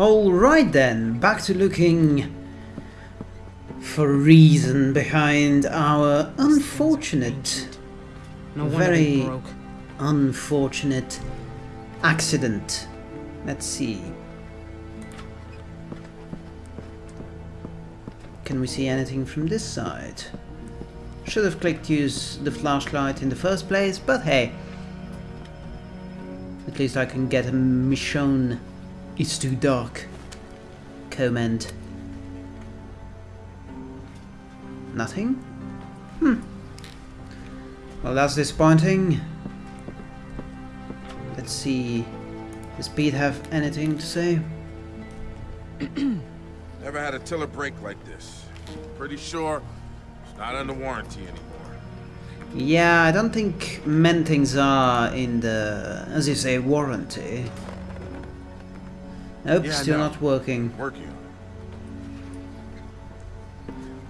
Alright then, back to looking for reason behind our unfortunate, No very broke. unfortunate accident. Let's see. Can we see anything from this side? Should have clicked use the flashlight in the first place, but hey. At least I can get a Michonne it's too dark comment. Nothing? Hmm. Well, that's disappointing. Let's see. Does Pete have anything to say? Never had a tiller break like this. Pretty sure it's not under warranty anymore. Yeah, I don't think many Mentings are in the, as you say, warranty. Nope, Yeah, still no. not working. Working.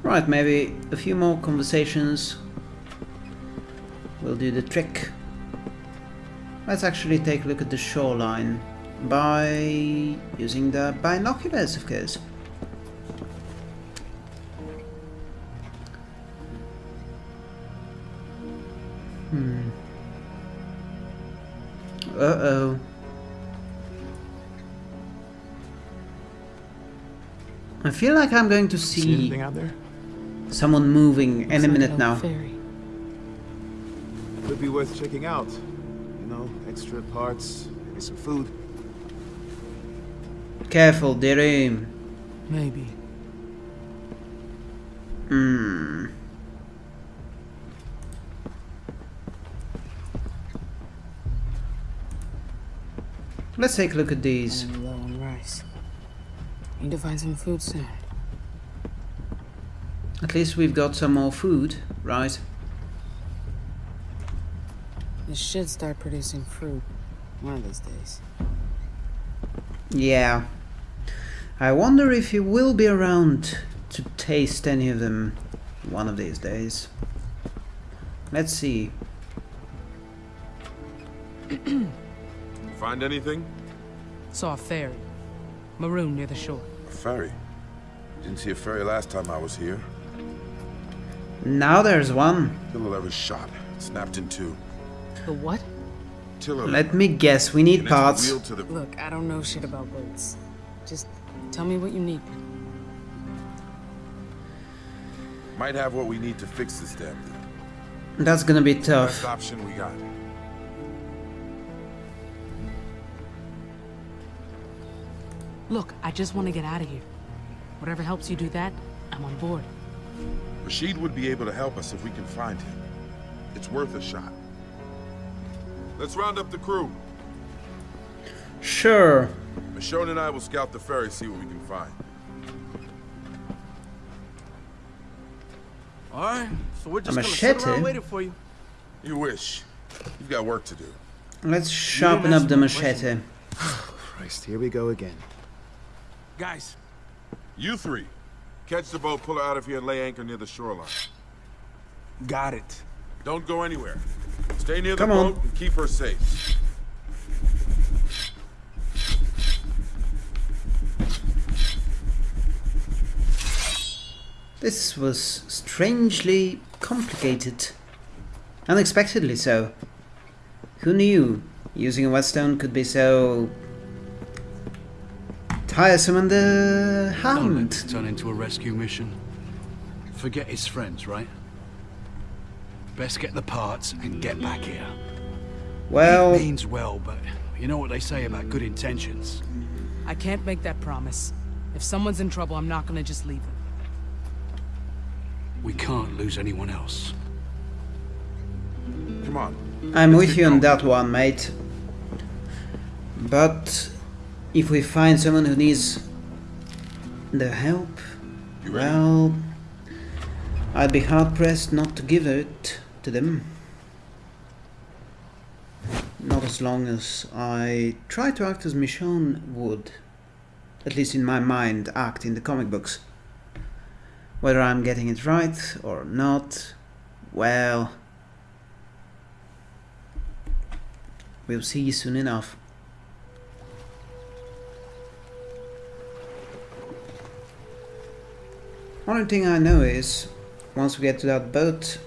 Right, maybe a few more conversations will do the trick. Let's actually take a look at the shoreline by using the binoculars, of course. Hmm. Uh-oh. I feel like I'm going to See see anything out there? someone moving any Looks like minute now. old ferry. Could be worth checking out. You know, extra parts, maybe some food. Careful, dearie. Maybe. Hmm. Let's take a look at these. I'm low on rice. Need to find some food soon. At least we've got some more food, right? This should start producing fruit one of these days. Yeah. I wonder if he will be around to taste any of them one of these days. Let's see. Find anything? Saw a ferry. Maroon near the shore. A ferry. Didn't see a ferry last time I was here. Now there's one. Tiller was shot. Snapped in two. The what? Tiller. Let me guess, we need parts. wheel to the Look, I don't know shit about boats. Just tell me what you need. Might have what we need to fix this damn thing. That's gonna be Best tough. option we got. Look, I just want to get out of here. Whatever helps you do that, I'm on board. Rashid would be able to help us if we can find him. It's worth a shot. Let's round up the crew. Sure. Michonne and I will scout the ferry, see what we can find. All right, so we're just A gonna sit machete? around waiting for you. You wish. You've got work to do. Let's sharpen up the machete. Christ, here we go again. Guys, You three, catch the boat, pull her out of here, and lay anchor near the shoreline. got it. Don't go anywhere. Stay near the Come on. boat and keep her safe. This was strangely complicated. Unexpectedly so. Who knew using a whetstone could be so tiresome and the Don't let it turn into a rescue mission. Forget his friends, right? Best get the parts and get back here. Well, It means well, but you know what they say about good intentions. I can't make that promise. If someone's in trouble, I'm not gonna just leave them. We can't lose anyone else. Come on. I'm Let's with you on going. that one, mate. But if we find someone who needs the help, well, I'd be hard pressed not to give it to them. Not as long as I try to act as Michonne would, at least in my mind, act in the comic books. Whether I'm getting it right or not, well, we'll see soon enough. Only thing I know is, once we get to that boat,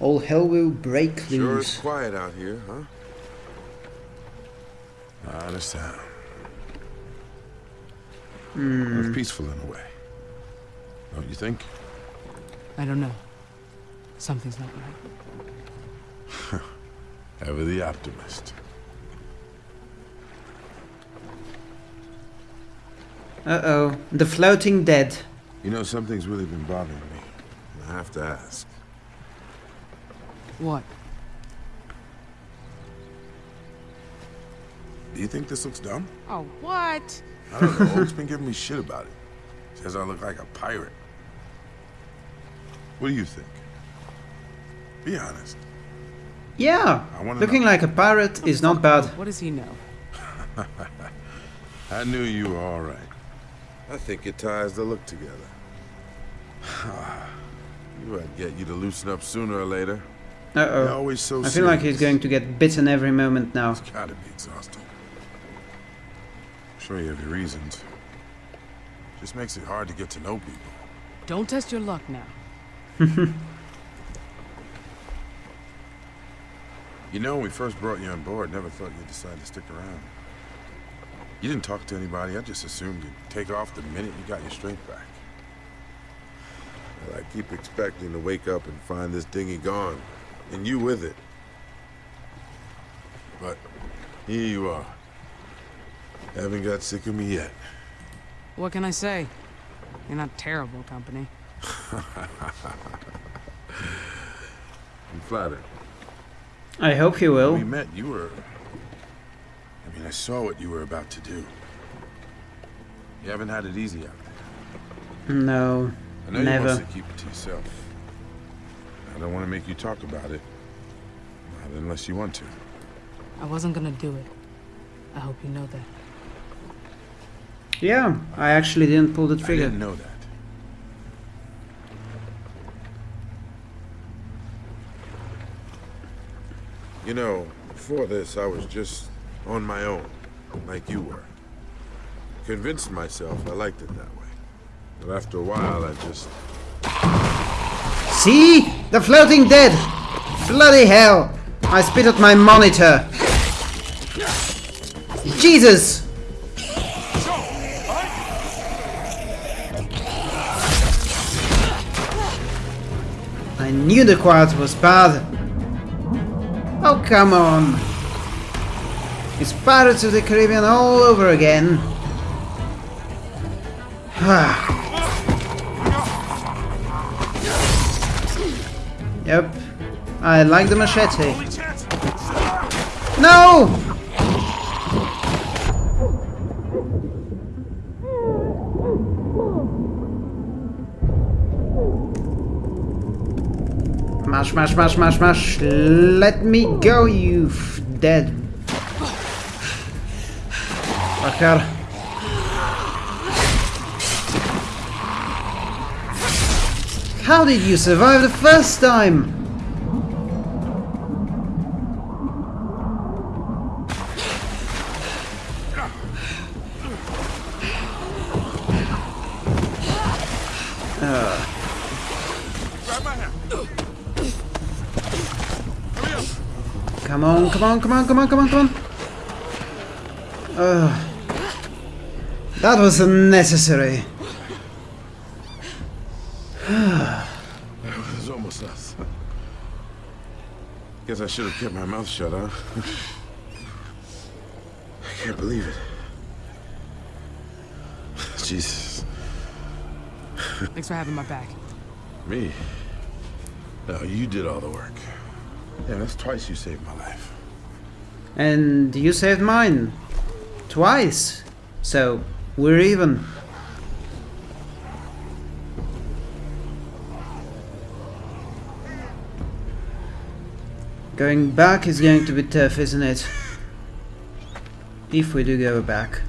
all hell will break Sure it's loose. quiet out here, huh? I understand. Hmm. It's peaceful in a way. Don't you think? I don't know. Something's not right. Ever the optimist. Uh-oh, the floating dead. You know, something's really been bothering me. and I have to ask. What? Do you think this looks dumb? Oh, what? I don't know. Oak's been giving me shit about it. Says I look like a pirate. What do you think? Be honest. Yeah, I looking know. like a pirate is not bad. What does he know? I knew you were all right. I think it ties the look together. you I'd get you to loosen up sooner or later. Uh-oh. always so I feel like he's going to get bitten every moment now. It's gotta be exhausting. I'm sure you have your reasons. Just makes it hard to get to know people. Don't test your luck now. You know, when we first brought you on board, never thought you'd decide to stick around. You didn't talk to anybody. I just assumed you'd take off the minute you got your strength back. Well, I keep expecting to wake up and find this dinghy gone, and you with it. But here you are. Haven't got sick of me yet. What can I say? You're not terrible company. I'm flattered. I hope you When we met, you were... I mean, I saw what you were about to do. You haven't had it easy out there. No, I know you never. want to keep it to yourself. I don't want to make you talk about it. Not unless you want to. I wasn't gonna do it. I hope you know that. Yeah, I actually didn't pull the trigger. I trigger. didn't know that. You know, before this, I was just on my own, like you were. Convinced myself I liked it that way. But after a while, I just... See? The floating dead! Bloody hell! I spit at my monitor! Jesus! I knew the quiet was bad. Oh, come on. It's Pirates of the Caribbean all over again. Ah. Yep. I like the machete. No! Mash, mash, mash, mash, mash. Let me go, you dead fucker. How did you survive the first time? Come on, come on, come on, come on, come on, come on. Ugh. that was unnecessary. It was almost us. Guess I should have kept my mouth shut, huh? I can't believe it. Jesus. Thanks for having my back. Me? No, you did all the work. Yeah, that's twice you saved my life. And you saved mine. Twice. So, we're even. Going back is going to be tough, isn't it? If we do go back.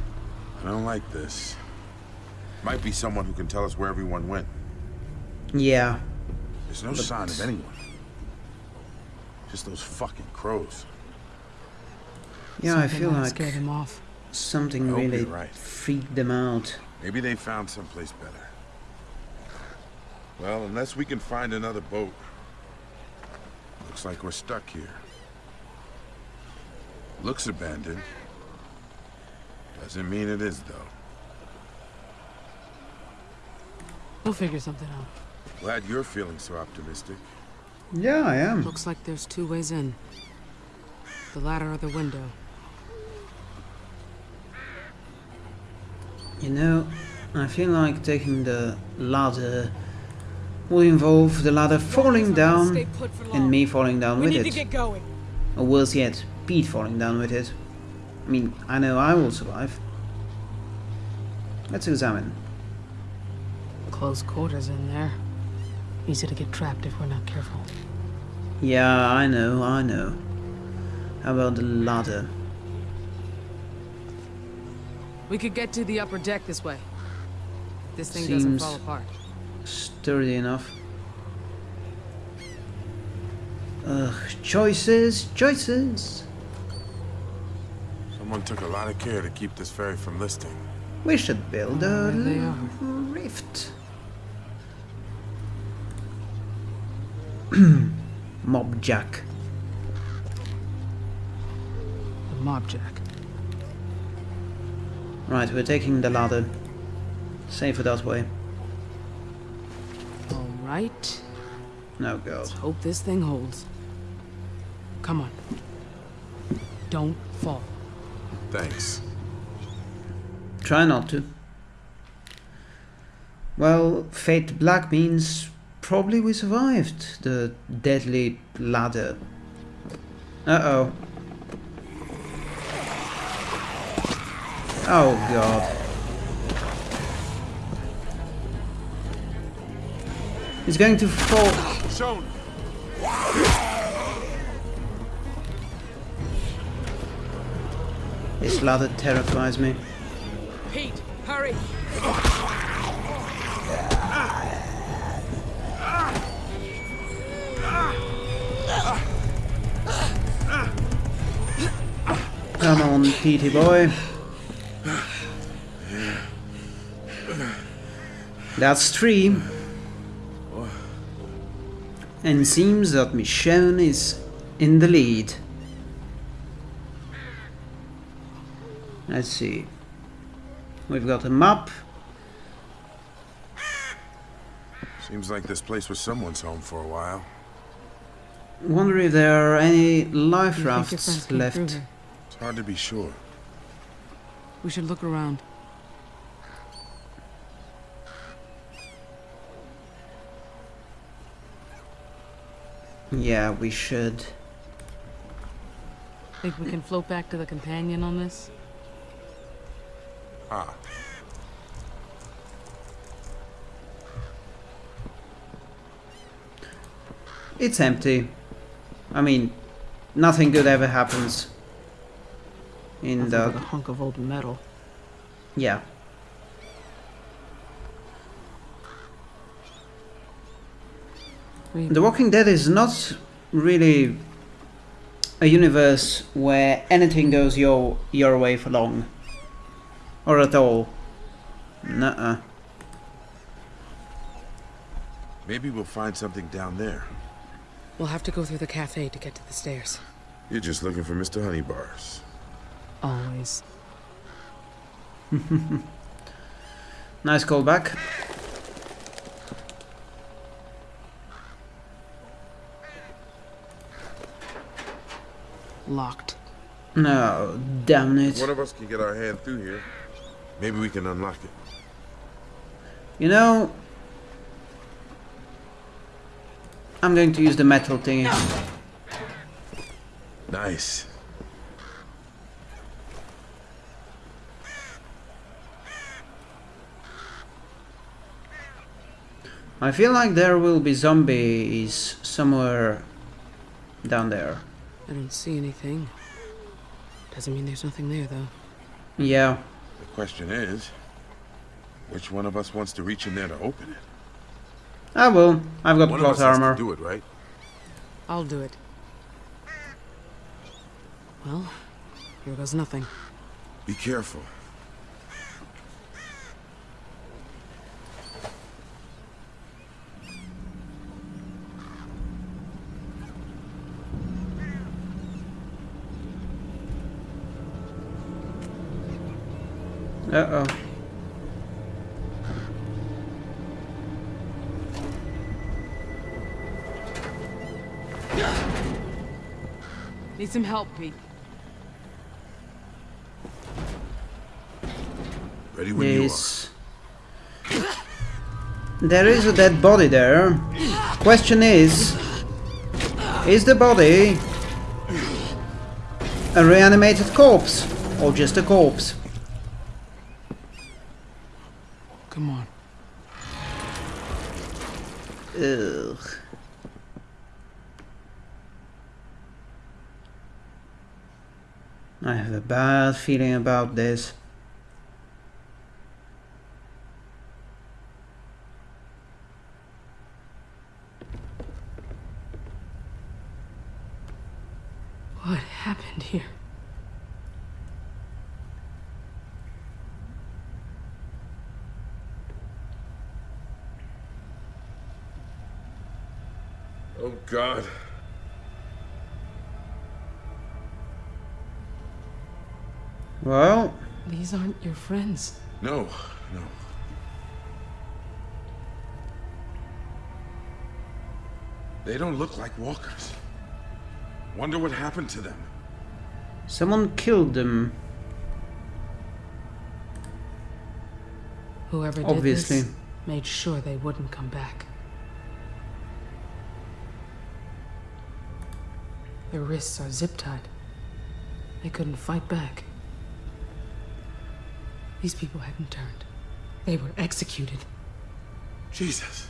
I don't like this. Might be someone who can tell us where everyone went. Yeah. There's no sign of anyone. Just those fucking crows. Yeah, I feel might have like scared him off. something I hope really right. freaked them out. Maybe they found someplace better. Well, unless we can find another boat. Looks like we're stuck here. Looks abandoned. Doesn't mean it is, though. We'll figure something out. Glad you're feeling so optimistic. Yeah, I am. Looks like there's two ways in. The ladder or the window. You know, I feel like taking the ladder will involve the ladder falling down Stay put for long. and me falling down with it. Or worse yet, Pete falling down with it. I mean, I know I will survive. Let's examine. Close quarters in there. Easy to get trapped if we're not careful. Yeah, I know, I know. How about the ladder? We could get to the upper deck this way. If this thing doesn't fall apart. Sturdy enough. Ugh, choices, choices. Someone took a lot of care to keep this ferry from listing. We should build a There they little are. rift. Mob jack. The mob jack. Right, we're taking the ladder. Safer that way. All right. No god. Hope this thing holds. Come on. Don't fall. Thanks. Try not to. Well, fate black means probably we survived the deadly ladder. Uh-oh. Oh god. He's going to fall. Shown! This ladder terrifies me. Pete, hurry. Come on, Petey boy. That's three. And seems that Michonne is in the lead. Let's see. We've got a map. Seems like this place was someone's home for a while. Wonder if there are any life You think your rafts friends came through left. It's hard to be sure. We should look around. Yeah, we should. Think we can float back to the companion on this? Ah, It's empty. I mean, nothing good ever happens. In Nothing the a hunk of old metal. yeah. Read The Walking Dead is not really a universe where anything goes your your way for long. Or at all. Nuh-uh. maybe we'll find something down there. We'll have to go through the cafe to get to the stairs. You're just looking for Mr. Honeybars. Always. Nice callback. Locked. No, damn it. One of us can get our hand through here. Maybe we can unlock it. You know, I'm going to use the metal thingy. Nice. I feel like there will be zombies somewhere down there. I don't see anything. Doesn't mean there's nothing there, though. Yeah, The question is, which one of us wants to reach in there to open it? I will. I've got One of plot us has armor. to do it, right? I'll do it. Well, here goes nothing. Be careful. Uh-oh. Need some help, Pete. Ready when you are. Yes. There is a dead body there. Question is, is the body a reanimated corpse or just a corpse? Come on. Ugh. I have a bad feeling about this. What happened here? Oh, God. Well, These aren't your friends. No, no. They don't look like walkers. Wonder what happened to them. someone killed them, Whoever did obviously. this made sure they wouldn't come back. Their wrists are zip tied. They couldn't fight back. These people hadn't turned. They were executed. Jesus.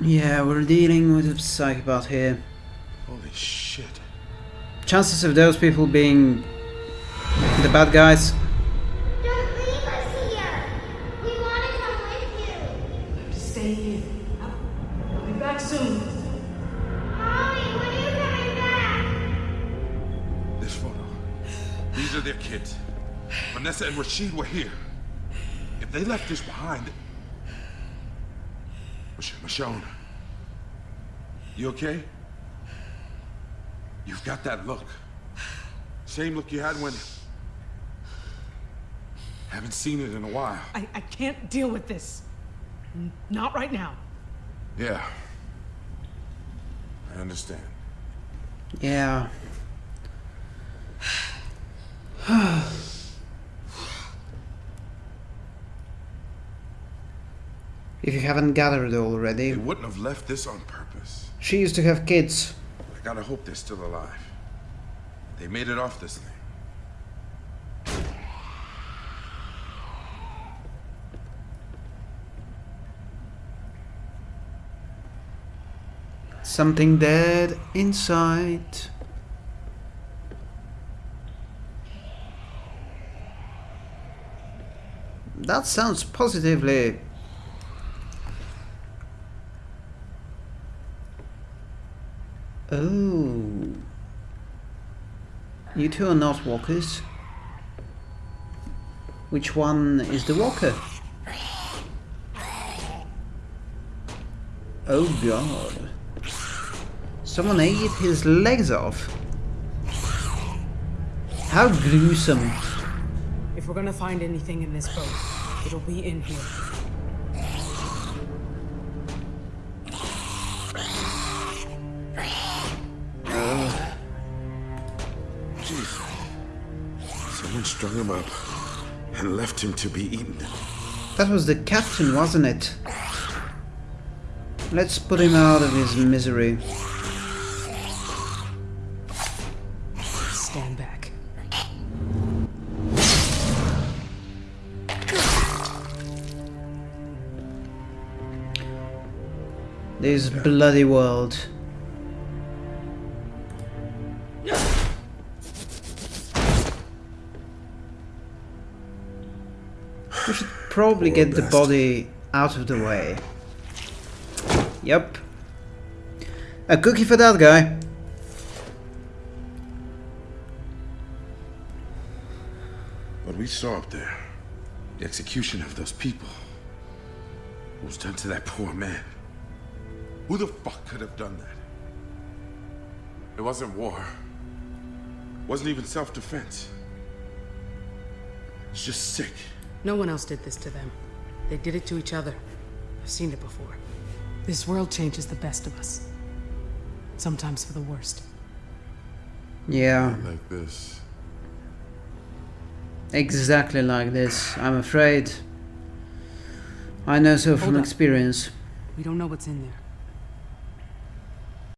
Yeah, we're dealing with a psychopath here. Holy shit. Chances of those people being the bad guys Don't leave us here. We want to come with you. I have to Stay here. Are their kids. Vanessa and Rashid were here. If they left this behind. Mich- Michonne. You okay? You've got that look. Same look you had when. Haven't seen it in a while. I, I can't deal with this. N- Not right now. Yeah. I understand. Yeah. if you haven't gathered already, They wouldn't have left this on purpose. she used to have kids. I gotta hope they're still alive. They made it off this thing. Something dead inside. That sounds positively. Oh. You two are not walkers. Which one is the walker? Oh god. Someone ate his legs off. How gruesome. If we're gonna find anything in this boat, it'll be in here. Jesus. Someone strung him up and left him to be eaten. That was the captain, wasn't it? Let's put him out of his misery. This bloody world. We should probably get the body out of the way. Yep. A cookie for that guy. What we saw up there, the execution of those people, was done to that poor man. Who the fuck could have done that? It wasn't war. It Wasn't even self-defense. It's just sick. No one else did this to them. They did it to each other. I've seen it before. This world changes the best of us. Sometimes for the worst. Yeah, Like this. exactly like this, I'm afraid. I know so from up. experience. We don't know what's in there.